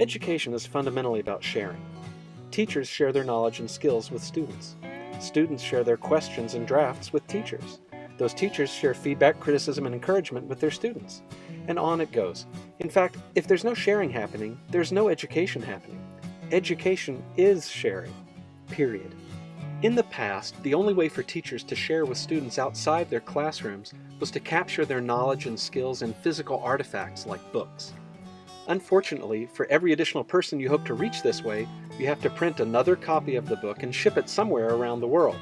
Education is fundamentally about sharing. Teachers share their knowledge and skills with students. Students share their questions and drafts with teachers. Those teachers share feedback, criticism, and encouragement with their students. And on it goes. In fact, if there's no sharing happening, there's no education happening. Education is sharing. Period. In the past, the only way for teachers to share with students outside their classrooms was to capture their knowledge and skills in physical artifacts like books. Unfortunately, for every additional person you hope to reach this way, you have to print another copy of the book and ship it somewhere around the world.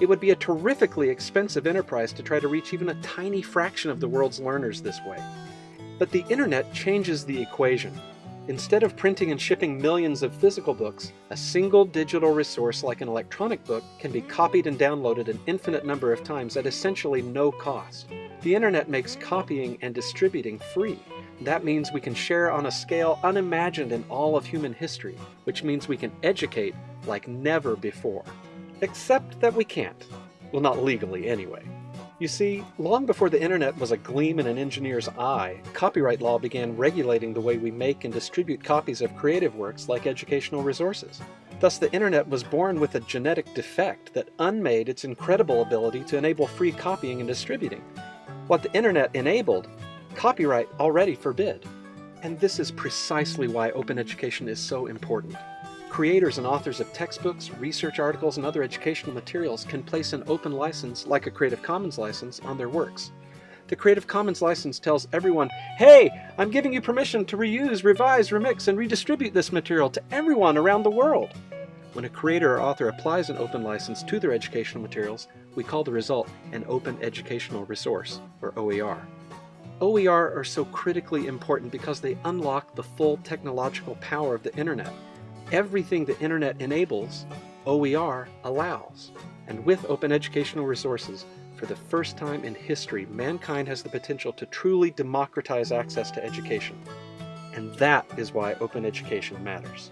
It would be a terrifically expensive enterprise to try to reach even a tiny fraction of the world's learners this way. But the internet changes the equation. Instead of printing and shipping millions of physical books, a single digital resource like an electronic book can be copied and downloaded an infinite number of times at essentially no cost. The internet makes copying and distributing free. That means we can share on a scale unimagined in all of human history, which means we can educate like never before. Except that we can't. Well, not legally anyway. You see, long before the internet was a gleam in an engineer's eye, copyright law began regulating the way we make and distribute copies of creative works like educational resources. Thus the internet was born with a genetic defect that unmade its incredible ability to enable free copying and distributing. What the internet enabled copyright already forbid. And this is precisely why open education is so important. Creators and authors of textbooks, research articles, and other educational materials can place an open license, like a Creative Commons license, on their works. The Creative Commons license tells everyone, hey, I'm giving you permission to reuse, revise, remix, and redistribute this material to everyone around the world. When a creator or author applies an open license to their educational materials, we call the result an Open Educational Resource, or OER. OER are so critically important because they unlock the full technological power of the internet. Everything the internet enables, OER allows. And with open educational resources, for the first time in history, mankind has the potential to truly democratize access to education. And that is why open education matters.